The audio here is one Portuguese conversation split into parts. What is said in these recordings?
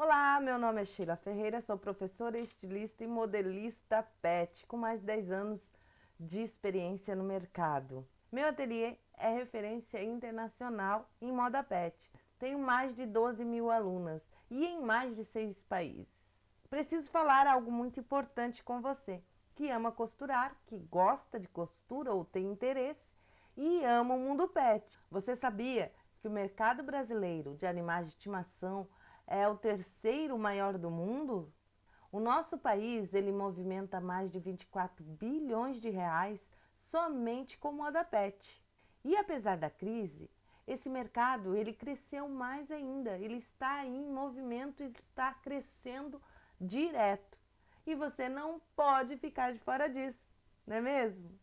Olá, meu nome é Sheila Ferreira, sou professora, estilista e modelista pet, com mais de 10 anos de experiência no mercado. Meu ateliê é referência internacional em moda pet. Tenho mais de 12 mil alunas e em mais de seis países. Preciso falar algo muito importante com você, que ama costurar, que gosta de costura ou tem interesse e ama o mundo pet. Você sabia que o mercado brasileiro de animais de estimação é o terceiro maior do mundo? O nosso país ele movimenta mais de 24 bilhões de reais somente com moda pet. E apesar da crise, esse mercado ele cresceu mais ainda, ele está em movimento e está crescendo direto. E você não pode ficar de fora disso, não é mesmo?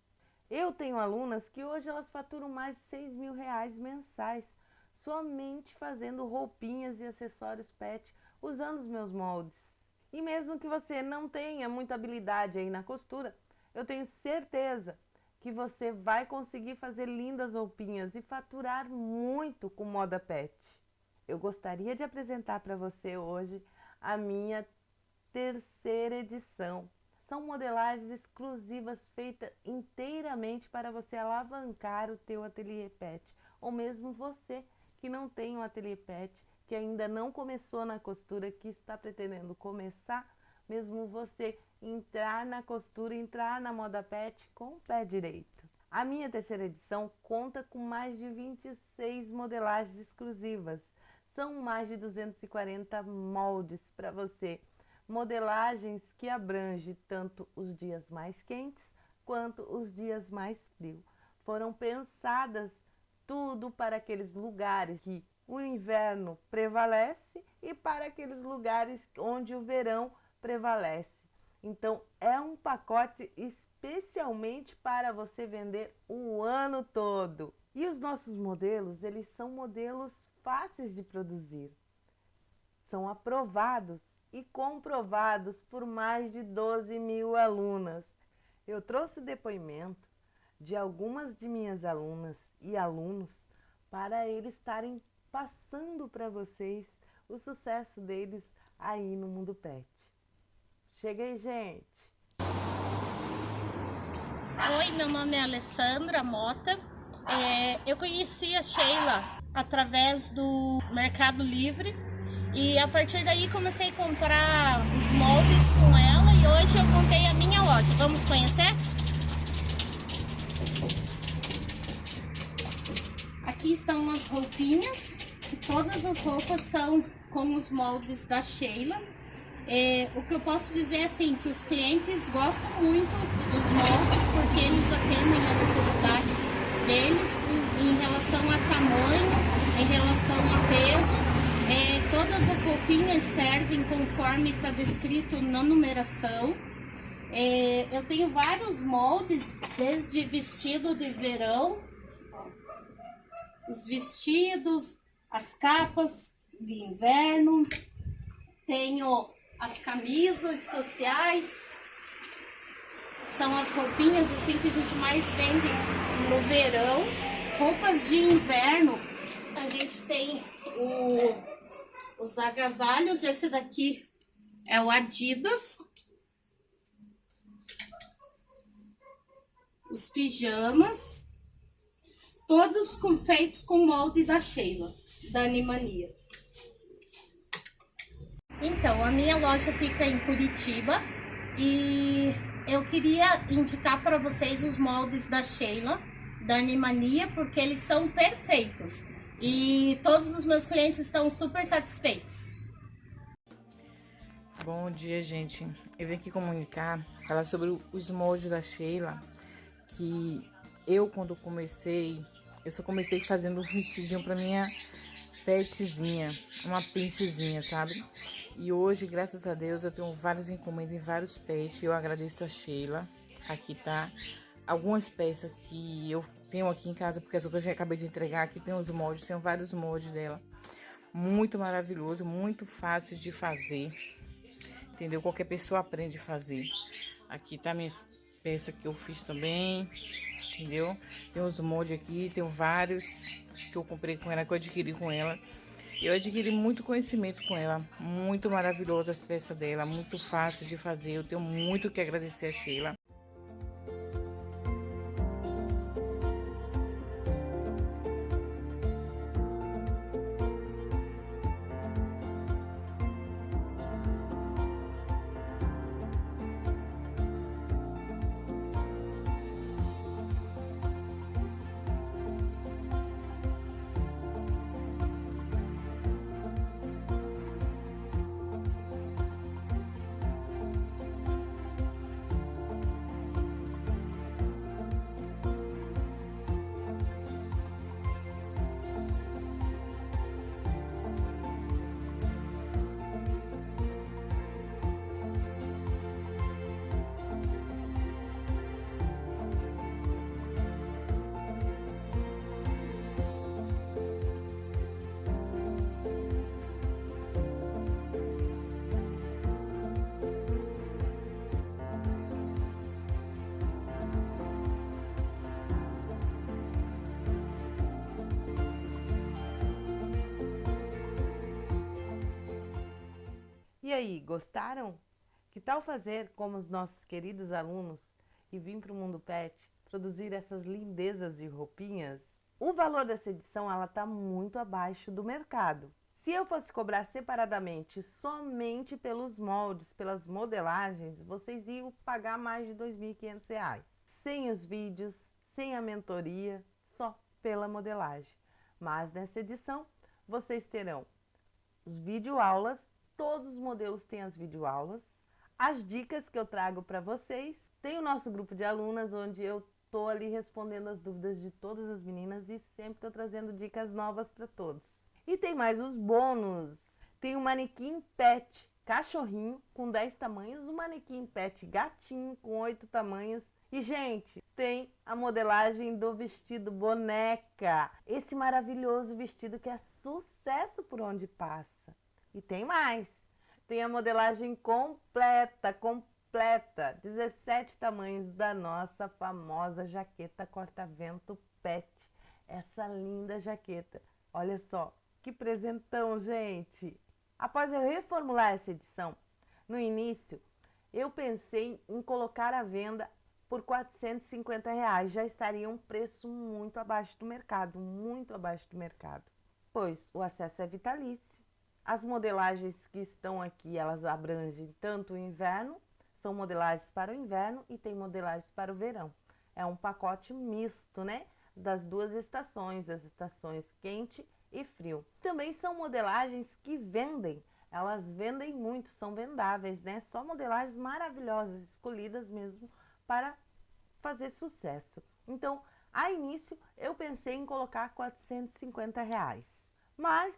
Eu tenho alunas que hoje elas faturam mais de 6 mil reais mensais somente fazendo roupinhas e acessórios pet usando os meus moldes. E mesmo que você não tenha muita habilidade aí na costura, eu tenho certeza que você vai conseguir fazer lindas roupinhas e faturar muito com moda pet. Eu gostaria de apresentar para você hoje a minha terceira edição. São modelagens exclusivas feitas inteiramente para você alavancar o teu ateliê pet, ou mesmo você que não tem um ateliê pet, que ainda não começou na costura, que está pretendendo começar, mesmo você entrar na costura, entrar na moda pet com o pé direito. A minha terceira edição conta com mais de 26 modelagens exclusivas. São mais de 240 moldes para você. Modelagens que abrangem tanto os dias mais quentes quanto os dias mais frios. Foram pensadas tudo para aqueles lugares que o inverno prevalece e para aqueles lugares onde o verão prevalece. Então, é um pacote especialmente para você vender o ano todo. E os nossos modelos, eles são modelos fáceis de produzir. São aprovados e comprovados por mais de 12 mil alunas. Eu trouxe depoimento de algumas de minhas alunas e alunos para eles estarem passando para vocês o sucesso deles aí no mundo pet. Chega aí, gente! Oi, meu nome é Alessandra Mota. É, eu conheci a Sheila através do Mercado Livre e a partir daí comecei a comprar os moldes com ela e hoje eu montei a minha loja. Vamos conhecer? Aqui estão as roupinhas, todas as roupas são com os moldes da Sheila. É, o que eu posso dizer é assim, que os clientes gostam muito dos moldes porque eles atendem a necessidade deles em, relação a tamanho, em relação a peso. É, todas as roupinhas servem conforme está descrito na numeração. É, eu tenho vários moldes, desde vestido de verão os vestidos, as capas de inverno, tenho as camisas sociais, são as roupinhas assim que a gente mais vende no verão. Roupas de inverno, a gente tem o, os agasalhos, esse daqui é o Adidas. Os pijamas todos com, feitos com molde da Sheila, da Animania. Então, a minha loja fica em Curitiba e eu queria indicar para vocês os moldes da Sheila, da Animania, porque eles são perfeitos e todos os meus clientes estão super satisfeitos. Bom dia, gente. Eu vim aqui comunicar, falar sobre os moldes da Sheila, que eu, quando comecei eu só comecei fazendo um vestidinho pra minha petzinha, uma pentezinha, sabe? E hoje, graças a Deus, eu tenho várias encomendas em vários pets. Eu agradeço a Sheila. Aqui tá algumas peças que eu tenho aqui em casa, porque as outras já acabei de entregar. Aqui tem os moldes, tem vários moldes dela. Muito maravilhoso, muito fácil de fazer. Entendeu? Qualquer pessoa aprende a fazer. Aqui tá minhas peças que eu fiz também entendeu? Tem uns moldes aqui, tem vários que eu comprei com ela, que eu adquiri com ela. Eu adquiri muito conhecimento com ela, muito maravilhosa as peças dela, muito fácil de fazer. Eu tenho muito que agradecer a Sheila. E aí, gostaram? Que tal fazer como os nossos queridos alunos e vir para o Mundo Pet produzir essas lindezas de roupinhas? O valor dessa edição ela está muito abaixo do mercado. Se eu fosse cobrar separadamente somente pelos moldes, pelas modelagens, vocês iam pagar mais de R$ 2.500. Sem os vídeos, sem a mentoria, só pela modelagem. Mas nessa edição, vocês terão os videoaulas Todos os modelos têm as videoaulas, as dicas que eu trago para vocês. Tem o nosso grupo de alunas, onde eu estou ali respondendo as dúvidas de todas as meninas e sempre estou trazendo dicas novas para todos. E tem mais os bônus. Tem o manequim pet cachorrinho com 10 tamanhos, o manequim pet gatinho com 8 tamanhos. E, gente, tem a modelagem do vestido boneca. Esse maravilhoso vestido que é sucesso por onde passa. E tem mais. Tem a modelagem completa, completa. 17 tamanhos da nossa famosa jaqueta corta-vento pet. Essa linda jaqueta. Olha só, que presentão, gente! Após eu reformular essa edição, no início, eu pensei em colocar à venda por 450 reais. Já estaria um preço muito abaixo do mercado, muito abaixo do mercado. Pois o acesso é vitalício as modelagens que estão aqui, elas abrangem tanto o inverno, são modelagens para o inverno e tem modelagens para o verão. É um pacote misto, né? Das duas estações, as estações quente e frio. Também são modelagens que vendem, elas vendem muito, são vendáveis, né? Só modelagens maravilhosas, escolhidas mesmo para fazer sucesso. Então, a início, eu pensei em colocar 450 reais. Mas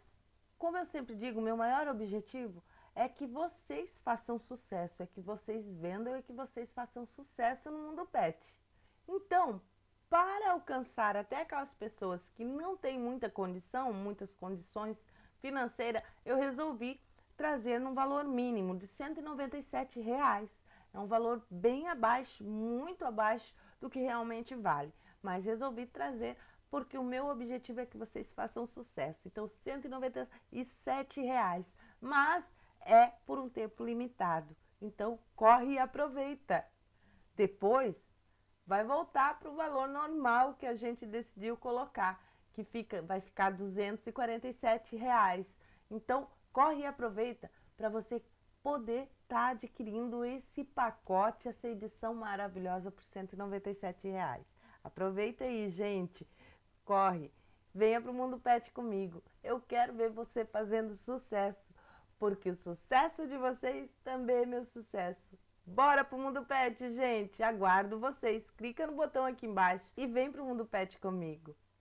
como eu sempre digo, meu maior objetivo é que vocês façam sucesso, é que vocês vendam e que vocês façam sucesso no mundo pet. Então, para alcançar até aquelas pessoas que não têm muita condição, muitas condições financeiras, eu resolvi trazer num valor mínimo de 197 reais. É um valor bem abaixo, muito abaixo do que realmente vale. Mas resolvi trazer porque o meu objetivo é que vocês façam sucesso. Então, 197 reais, mas é por um tempo limitado. Então, corre e aproveita. Depois, vai voltar para o valor normal que a gente decidiu colocar, que fica, vai ficar 247 reais. Então, corre e aproveita para você poder estar tá adquirindo esse pacote, essa edição maravilhosa por 197 reais. Aproveita aí, gente corre, venha para o Mundo Pet comigo. Eu quero ver você fazendo sucesso, porque o sucesso de vocês também é meu sucesso. Bora pro Mundo Pet, gente! Aguardo vocês. Clica no botão aqui embaixo e vem pro Mundo Pet comigo.